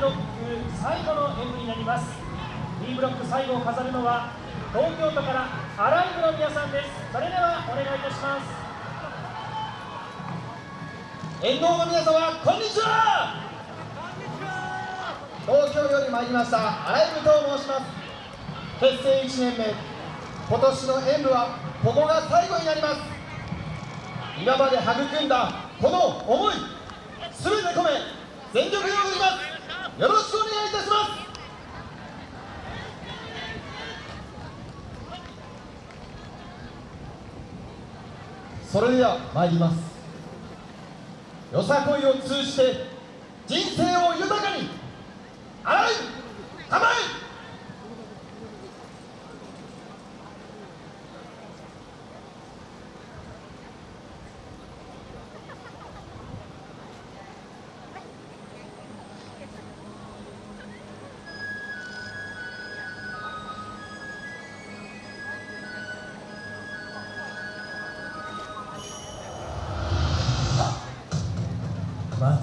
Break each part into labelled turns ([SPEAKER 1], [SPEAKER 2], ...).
[SPEAKER 1] ブロック最後の演舞になります。B ブロック最後を飾るのは東京都からアライブの皆さんです。それではお願いいたします。
[SPEAKER 2] 沿道の皆様こんにちは。東京より参りましたアライブと申します。結成1年目。今年の演舞はここが最後になります。今まで育んだこの思い全て込め全力で踊ります。よろしくお願いいたします。それでは参ります。よさこいを通じて人生を豊かに洗い構え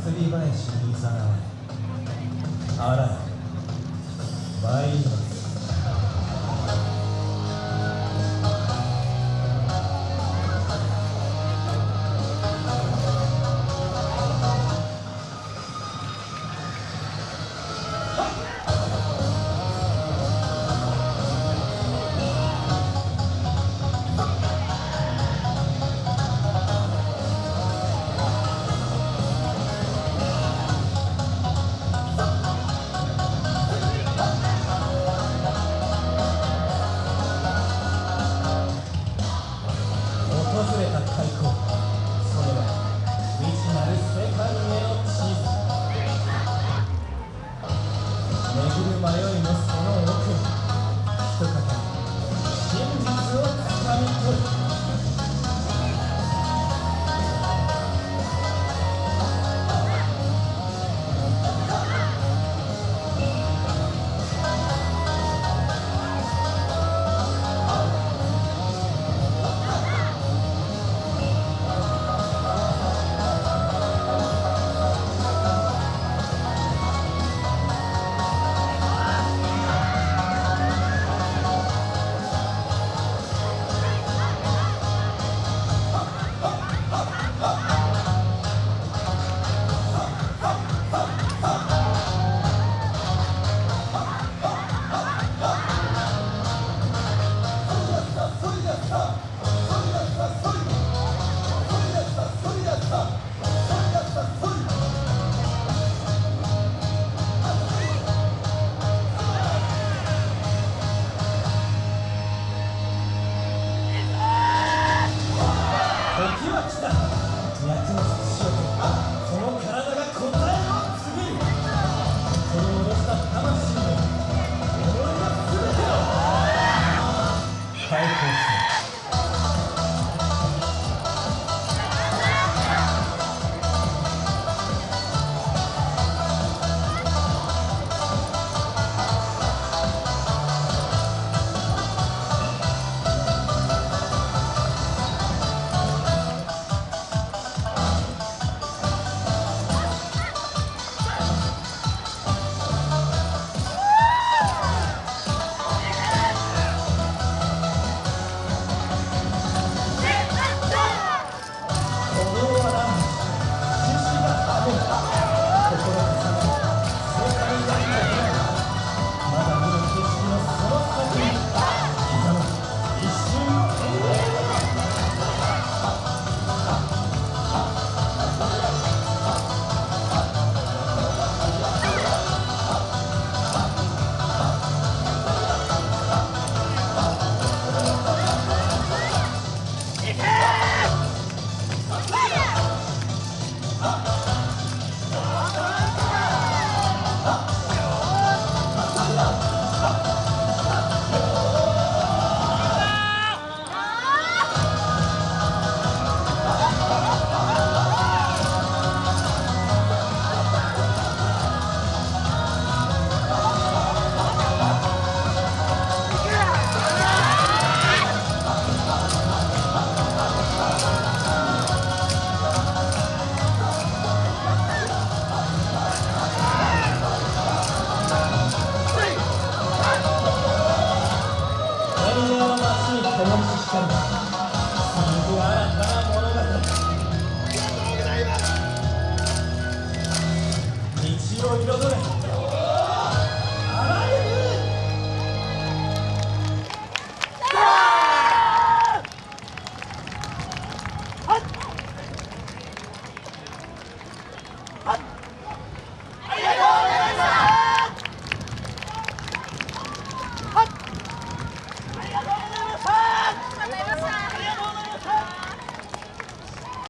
[SPEAKER 3] 祭り林にさらわれあら参ります